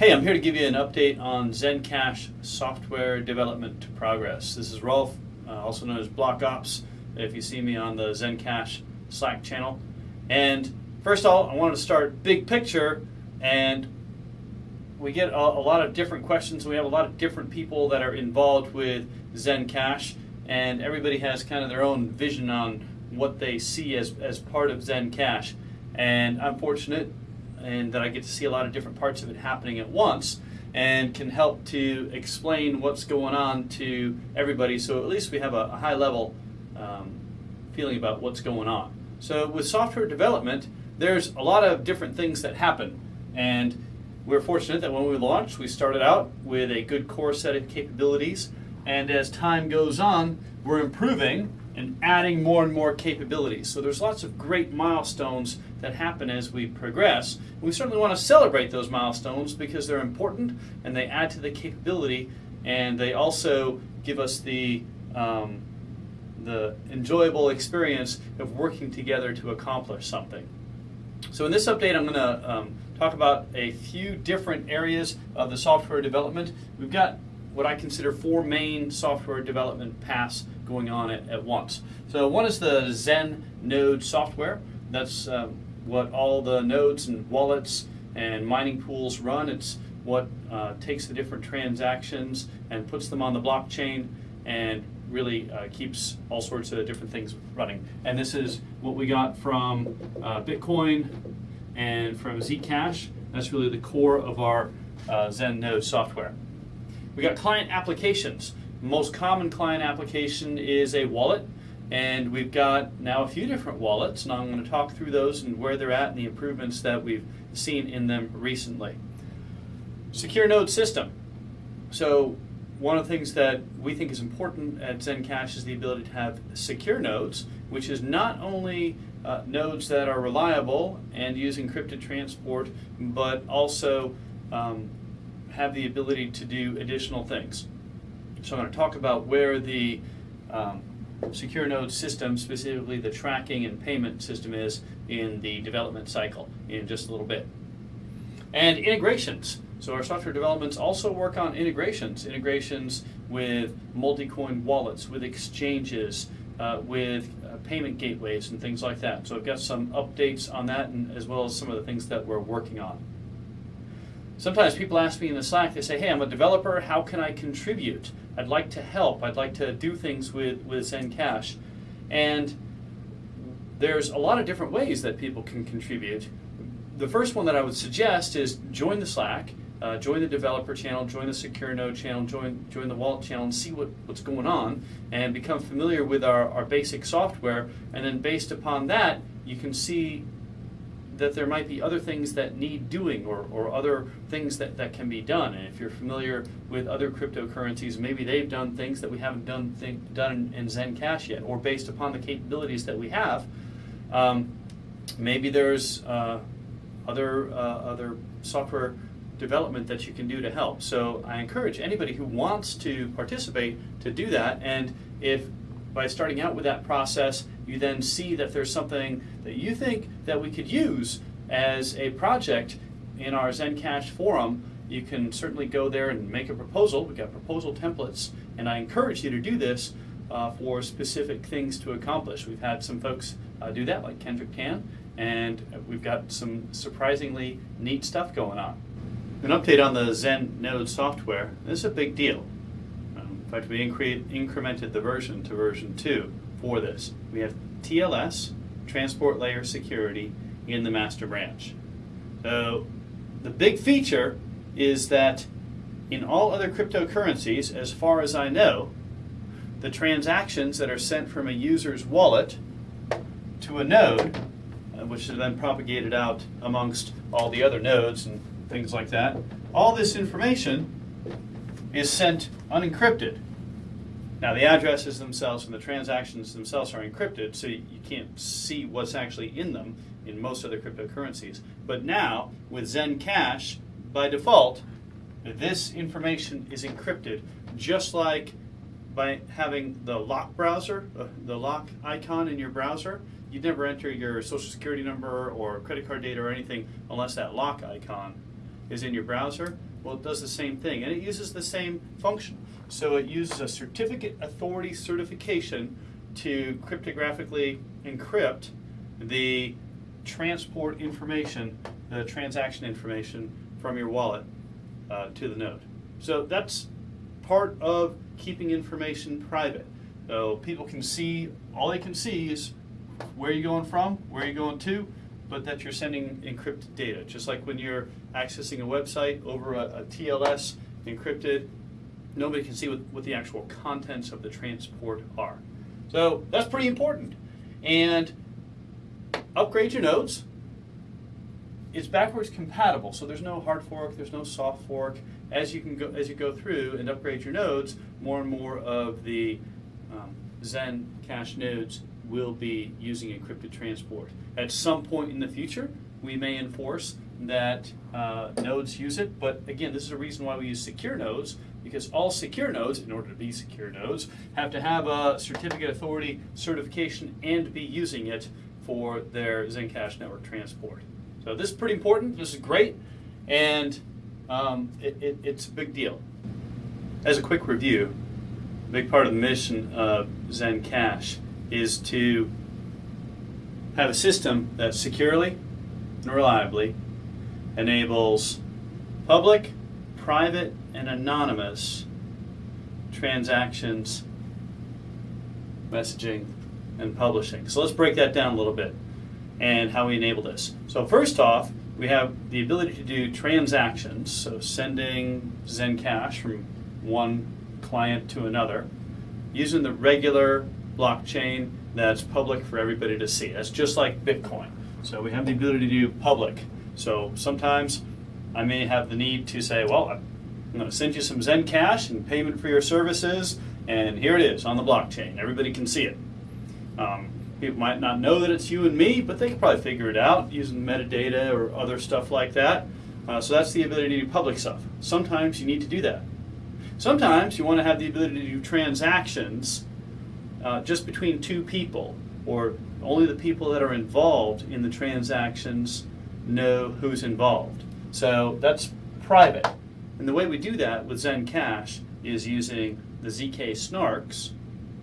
Hey, I'm here to give you an update on Zencash software development progress. This is Rolf, uh, also known as Block Ops, if you see me on the Zencash Slack channel. And first of all, I wanted to start big picture, and we get a, a lot of different questions. We have a lot of different people that are involved with Zencash, and everybody has kind of their own vision on what they see as, as part of Zencash. And I'm fortunate and that I get to see a lot of different parts of it happening at once and can help to explain what's going on to everybody so at least we have a, high level um, feeling about what's going on. So with software development, there's a lot of different things that happen and we're fortunate that when we launched, we started out with a good core set of capabilities and as time goes on, we're improving and adding more and more capabilities. So there's lots of great milestones that happen as we progress. We certainly want to celebrate those milestones because they're important and they add to the capability and they also give us the um, the enjoyable experience of working together to accomplish something. So in this update I'm going to um, talk about a few different areas of the software development. We've got what I consider four main software development paths going on at, at once. So one is the Zen node software. That's um, what all the nodes and wallets and mining pools run. It's what uh, takes the different transactions and puts them on the blockchain and really uh, keeps all sorts of different things running. And this is what we got from uh, Bitcoin and from Zcash. That's really the core of our uh, Zen node software. We got client applications. Most common client application is a wallet, and we've got now a few different wallets, and I'm going to talk through those and where they're at and the improvements that we've seen in them recently. Secure node system. So one of the things that we think is important at Zencash is the ability to have secure nodes, which is not only uh, nodes that are reliable and use encrypted transport, but also um, have the ability to do additional things. So I'm going to talk about where the um, secure node system, specifically the tracking and payment system is in the development cycle in just a little bit. And integrations. So our software developments also work on integrations, integrations with multi-coin wallets, with exchanges, uh, with uh, payment gateways and things like that. So I've got some updates on that and as well as some of the things that we're working on. Sometimes people ask me in the Slack, they say, hey, I'm a developer, how can I contribute? I'd like to help, I'd like to do things with, with Zencash. And there's a lot of different ways that people can contribute. The first one that I would suggest is join the Slack, uh, join the developer channel, join the secure node channel, join, join the wallet channel and see what, what's going on and become familiar with our, our basic software. And then based upon that, you can see that there might be other things that need doing or, or other things that, that can be done. And if you're familiar with other cryptocurrencies, maybe they've done things that we haven't done think, done in, in Zencash yet, or based upon the capabilities that we have, um, maybe there's uh, other, uh, other software development that you can do to help. So I encourage anybody who wants to participate to do that. And if by starting out with that process, you then see that there's something that you think that we could use as a project in our Zencash forum, you can certainly go there and make a proposal. We've got proposal templates, and I encourage you to do this uh, for specific things to accomplish. We've had some folks uh, do that, like Kendrick Tan, and we've got some surprisingly neat stuff going on. An update on the Zen Node software. This is a big deal. Um, in fact, we incre incremented the version to version 2 for this. We have TLS, Transport Layer Security, in the master branch. So the big feature is that in all other cryptocurrencies, as far as I know, the transactions that are sent from a user's wallet to a node, uh, which is then propagated out amongst all the other nodes and things like that, all this information is sent unencrypted. Now the addresses themselves and the transactions themselves are encrypted, so you can't see what's actually in them in most other cryptocurrencies. But now, with Zencash, by default, this information is encrypted, just like by having the lock browser, uh, the lock icon in your browser, you'd never enter your social security number or credit card data or anything unless that lock icon is in your browser, well, it does the same thing, and it uses the same function. So it uses a certificate authority certification to cryptographically encrypt the transport information, the transaction information from your wallet uh, to the node. So that's part of keeping information private. So people can see, all they can see is where you're going from, where you're going to, but that you're sending encrypted data. Just like when you're accessing a website over a, a TLS encrypted, nobody can see what, what the actual contents of the transport are. So that's pretty important. And upgrade your nodes. It's backwards compatible, so there's no hard fork, there's no soft fork. As you can go as you go through and upgrade your nodes, more and more of the um, Zen Cash nodes will be using encrypted transport. At some point in the future, we may enforce that uh, nodes use it, but again, this is a reason why we use secure nodes, because all secure nodes, in order to be secure nodes, have to have a certificate authority certification and be using it for their Zencash network transport. So this is pretty important, this is great, and um, it, it, it's a big deal. As a quick review, a big part of the mission of Zencash is to have a system that securely and reliably enables public, private, and anonymous transactions, messaging, and publishing. So let's break that down a little bit and how we enable this. So first off, we have the ability to do transactions, so sending Zencash from one client to another, using the regular blockchain that's public for everybody to see. That's just like Bitcoin. So we have the ability to do public. So sometimes I may have the need to say, well, I'm going to send you some Zencash and payment for your services, and here it is on the blockchain. Everybody can see it. Um, People might not know that it's you and me, but they can probably figure it out using metadata or other stuff like that. Uh, so that's the ability to do public stuff. Sometimes you need to do that. Sometimes you want to have the ability to do transactions uh, just between two people, or only the people that are involved in the transactions know who's involved. So that's private. And the way we do that with Zencash is using the ZK snarks,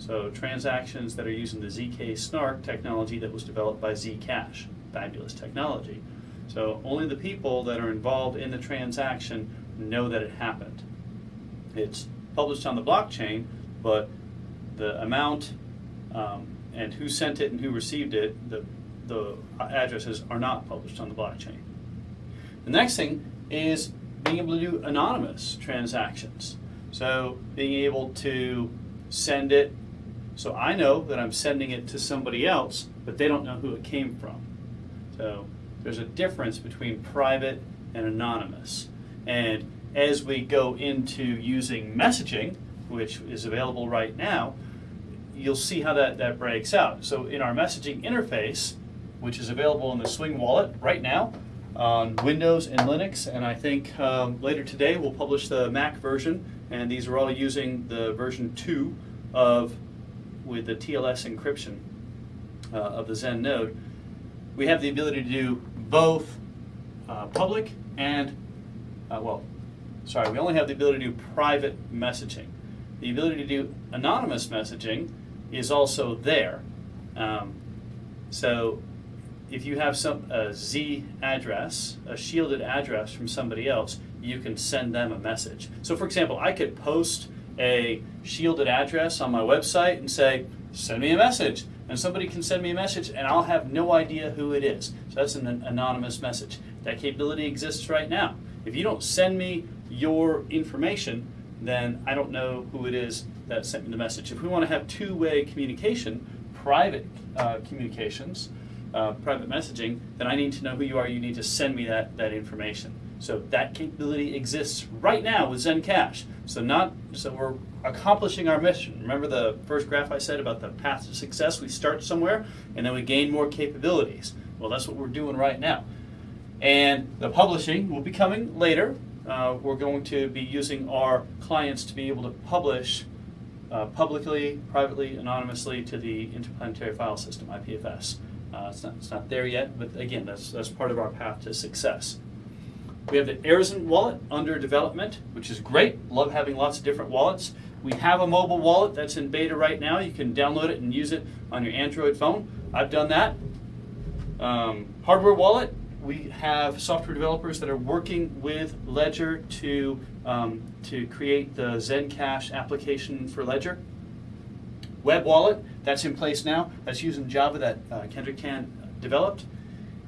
so transactions that are using the ZK Snark technology that was developed by Zcash, fabulous technology. So only the people that are involved in the transaction know that it happened. It's published on the blockchain, but the amount um, and who sent it and who received it, the, the addresses are not published on the blockchain. The next thing is being able to do anonymous transactions. So being able to send it so I know that I'm sending it to somebody else, but they don't know who it came from. So there's a difference between private and anonymous. And as we go into using messaging, which is available right now, you'll see how that, that breaks out. So in our messaging interface, which is available in the Swing wallet right now on Windows and Linux, and I think um, later today we'll publish the Mac version, and these are all using the version 2 of with the TLS encryption uh, of the Zen node, we have the ability to do both uh, public and, uh, well, sorry, we only have the ability to do private messaging. The ability to do anonymous messaging is also there. Um, so if you have some a Z address, a shielded address from somebody else, you can send them a message. So for example, I could post a shielded address on my website and say, send me a message. And somebody can send me a message and I'll have no idea who it is. So that's an anonymous message. That capability exists right now. If you don't send me your information, then I don't know who it is that sent me the message. If we want to have two-way communication, private uh, communications, uh, private messaging, then I need to know who you are. You need to send me that, that information. So that capability exists right now with Zencash. So not so we're accomplishing our mission. Remember the first graph I said about the path to success? We start somewhere and then we gain more capabilities. Well, that's what we're doing right now. And the publishing will be coming later. Uh, we're going to be using our clients to be able to publish uh, publicly, privately, anonymously to the Interplanetary File System, IPFS. Uh, it's, not, it's not there yet, but again, that's, that's part of our path to success. We have the Arizen wallet under development, which is great. Love having lots of different wallets. We have a mobile wallet that's in beta right now. You can download it and use it on your Android phone. I've done that. Um, hardware wallet, we have software developers that are working with Ledger to, um, to create the Zencash application for Ledger. Web wallet, that's in place now. That's using Java that uh, Kendrick Tan developed.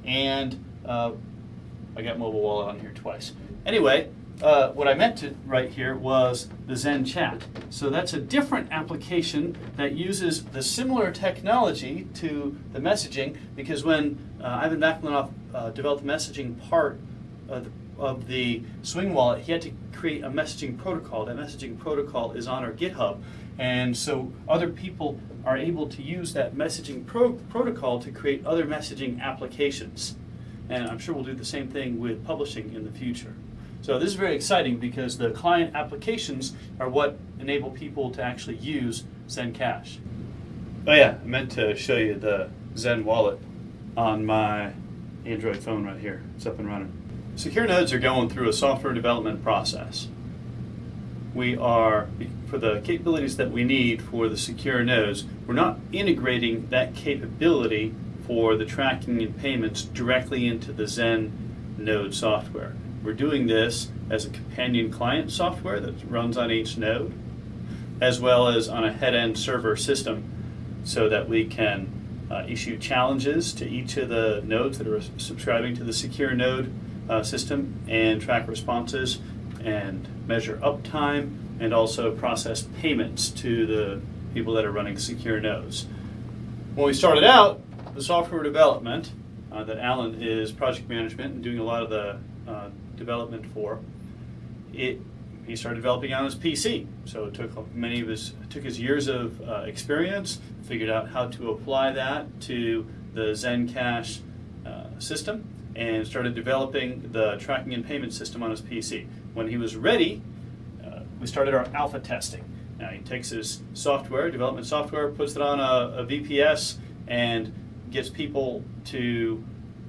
And uh, I got mobile wallet on here twice. Anyway, uh, what I meant to write here was the Zen Chat. So that's a different application that uses the similar technology to the messaging because when uh, Ivan Vaklinov uh, developed the messaging part of the, of the Swing wallet, he had to create a messaging protocol. That messaging protocol is on our GitHub. And so other people are able to use that messaging pro protocol to create other messaging applications. And I'm sure we'll do the same thing with publishing in the future. So this is very exciting because the client applications are what enable people to actually use Zen Cash. Oh yeah, I meant to show you the Zen wallet on my Android phone right here. It's up and running. Secure nodes are going through a software development process. We are, for the capabilities that we need for the secure nodes, we're not integrating that capability for the tracking and payments directly into the Zen node software. We're doing this as a companion client software that runs on each node, as well as on a head-end server system so that we can uh, issue challenges to each of the nodes that are subscribing to the secure node uh, system and track responses and measure uptime and also process payments to the people that are running secure nodes. When we started out, the software development uh, that Alan is project management and doing a lot of the development for, it he started developing on his PC. So it took many of his took his years of uh, experience, figured out how to apply that to the Zencash uh, system, and started developing the tracking and payment system on his PC. When he was ready, uh, we started our alpha testing. Now he takes his software, development software, puts it on a, a VPS, and gets people to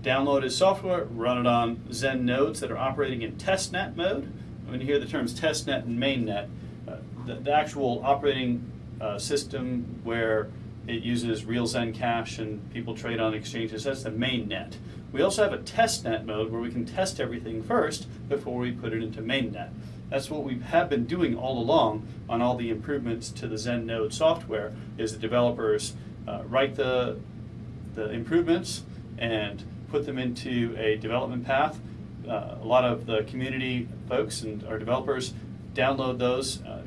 download his software, run it on Zen nodes that are operating in testnet mode. When you hear the terms testnet and mainnet, uh, the, the, actual operating uh, system where it uses real Zen cash and people trade on exchanges, that's the mainnet. We also have a testnet mode where we can test everything first before we put it into mainnet. That's what we have been doing all along on all the improvements to the Zen node software is the developers uh, write the, the improvements and put them into a development path. Uh, a lot of the community folks and our developers download those uh,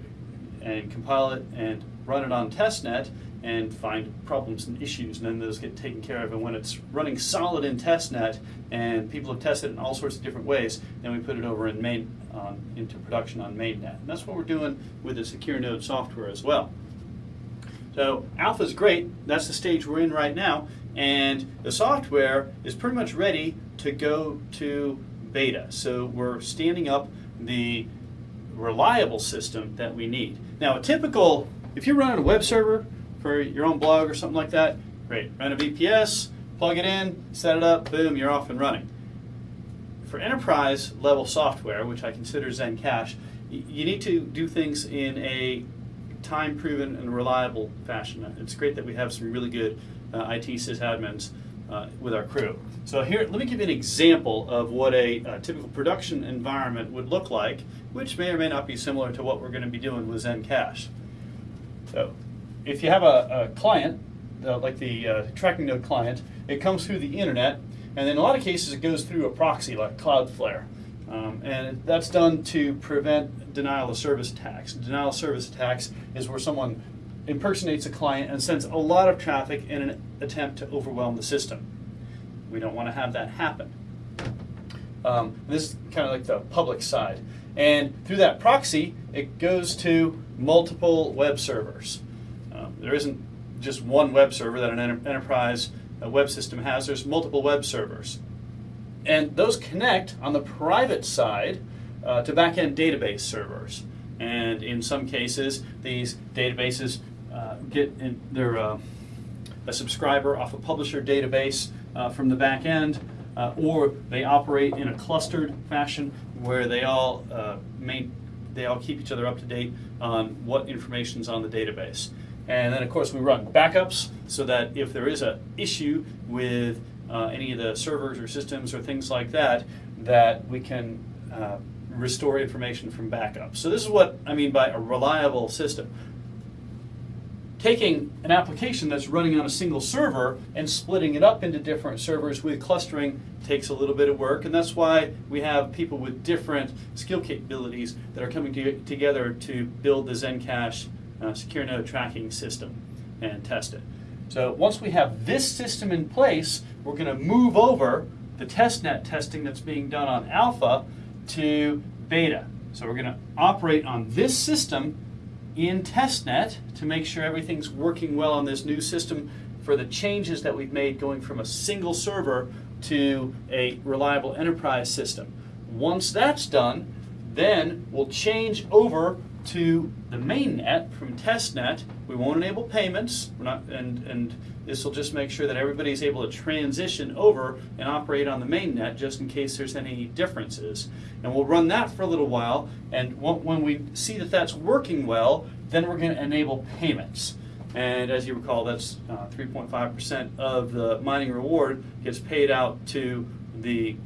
and compile it and run it on testnet and find problems and issues, and then those get taken care of. And when it's running solid in testnet and people have tested it in all sorts of different ways, then we put it over in main um, into production on mainnet. And that's what we're doing with the secure node software as well. So alpha is great. That's the stage we're in right now. And the software is pretty much ready to go to beta. So we're standing up the reliable system that we need. Now a typical, if you're running a web server for your own blog or something like that, great. Run a VPS, plug it in, set it up, boom, you're off and running. For enterprise level software, which I consider Zencash, you need to do things in a time proven and reliable fashion. It's great that we have some really good uh, IT sysadmins uh, with our crew. So here, let me give you an example of what a, a, typical production environment would look like, which may or may not be similar to what we're going to be doing with Zencash. So if you have a, a client, uh, like the uh, tracking node client, it comes through the internet, and in a lot of cases it goes through a proxy like Cloudflare. Um, and that's done to prevent denial of service attacks. Denial of service attacks is where someone impersonates a client and sends a lot of traffic in an attempt to overwhelm the system. We don't want to have that happen. Um, this is kind of like the public side. And through that proxy, it goes to multiple web servers. Um, there isn't just one web server that an enter enterprise web system has, there's multiple web servers. And those connect on the private side uh, to backend database servers. And in some cases, these databases uh, get in, their uh, a subscriber off a publisher database uh, from the back end, uh, or they operate in a clustered fashion where they all uh, main, they all keep each other up to date on what information's on the database. And then, of course, we run backups so that if there is an issue with uh, any of the servers or systems or things like that, that we can uh, restore information from backups. So this is what I mean by a reliable system. Taking an application that's running on a single server and splitting it up into different servers with clustering takes a little bit of work, and that's why we have people with different skill capabilities that are coming to, together to build the Zencash uh, secure node tracking system and test it. So once we have this system in place, we're going to move over the testnet testing that's being done on alpha to beta. So we're going to operate on this system in testnet to make sure everything's working well on this new system for the changes that we've made going from a single server to a reliable enterprise system. Once that's done, then we'll change over to the mainnet from testnet. We won't enable payments, We're not, and, and this will just make sure that everybody's able to transition over and operate on the mainnet just in case there's any differences. And we'll run that for a little while, and when we see that that's working well, then we're going to enable payments. And as you recall, that's 3.5% uh, of the mining reward gets paid out to the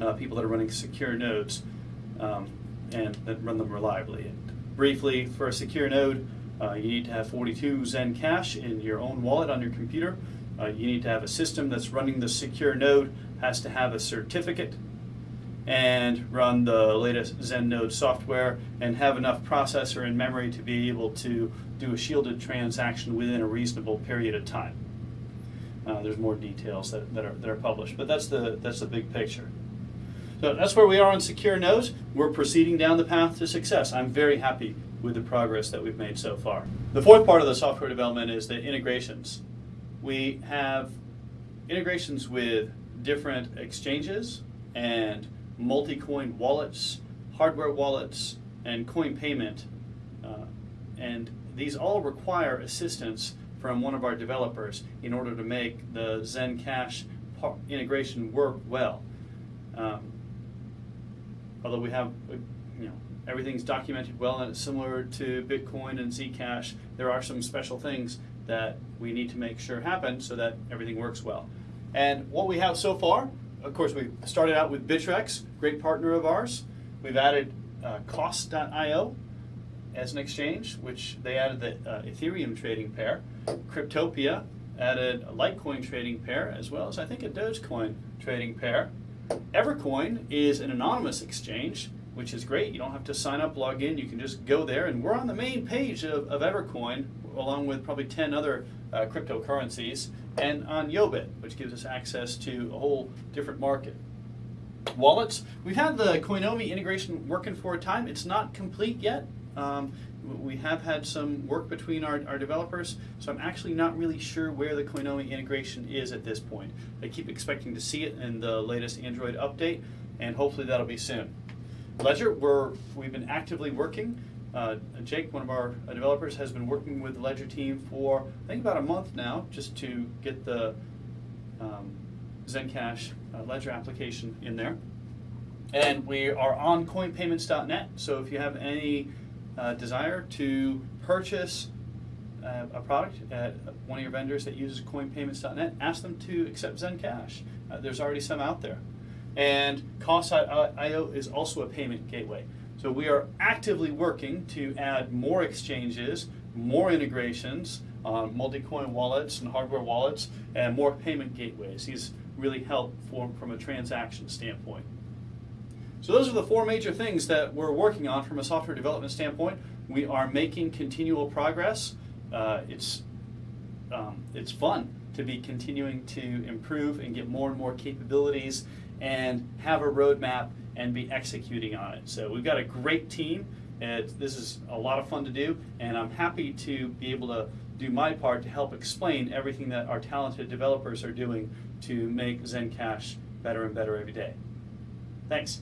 uh, people that are running secure nodes um, and that run them reliably. Briefly, for a secure node, uh, you need to have 42 Zen Cash in your own wallet on your computer. Uh, you need to have a system that's running the secure node, has to have a certificate, and run the latest Zen node software, and have enough processor and memory to be able to do a shielded transaction within a reasonable period of time. Uh, there's more details that, that, are, that are published, but that's the, that's the big picture. So that's where we are on secure nodes. We're proceeding down the path to success. I'm very happy with the progress that we've made so far. The fourth part of the software development is the integrations. We have integrations with different exchanges and multi-coin wallets, hardware wallets, and coin payment. Uh, and these all require assistance from one of our developers in order to make the Zencash integration work well. Um, although we have, you know, everything's documented well and it's similar to Bitcoin and Zcash, there are some special things that we need to make sure happen so that everything works well. And what we have so far, of course, we started out with Bittrex, great partner of ours. We've added uh, Coss.io as an exchange, which they added the uh, Ethereum trading pair. Cryptopia added a Litecoin trading pair, as well as I think a Dogecoin trading pair. Evercoin is an anonymous exchange, which is great. You don't have to sign up, log in. You can just go there, and we're on the main page of, of Evercoin, along with probably 10 other uh, cryptocurrencies, and on Yobit, which gives us access to a whole different market. Wallets, we've had the Coinomi integration working for a time. It's not complete yet. Um, we have had some work between our, our developers, so I'm actually not really sure where the Coinomi integration is at this point. I keep expecting to see it in the latest Android update, and hopefully that'll be soon. Ledger, we're, we've been actively working. Uh, Jake, one of our developers, has been working with the Ledger team for, I think, about a month now, just to get the um, Zencash uh, Ledger application in there. And we are on coinpayments.net, so if you have any uh, desire to purchase uh, a product at one of your vendors that uses coinpayments.net, ask them to accept Zencash. Uh, there's already some out there. And Coss.io is also a payment gateway. So we are actively working to add more exchanges, more integrations on multi-coin wallets and hardware wallets, and more payment gateways. These really help from a transaction standpoint. So those are the four major things that we're working on from a software development standpoint. We are making continual progress. Uh, it's, um, it's fun to be continuing to improve and get more and more capabilities and have a roadmap and be executing on it. So we've got a great team. And this is a lot of fun to do, and I'm happy to be able to do my part to help explain everything that our talented developers are doing to make Zencash better and better every day. Thanks.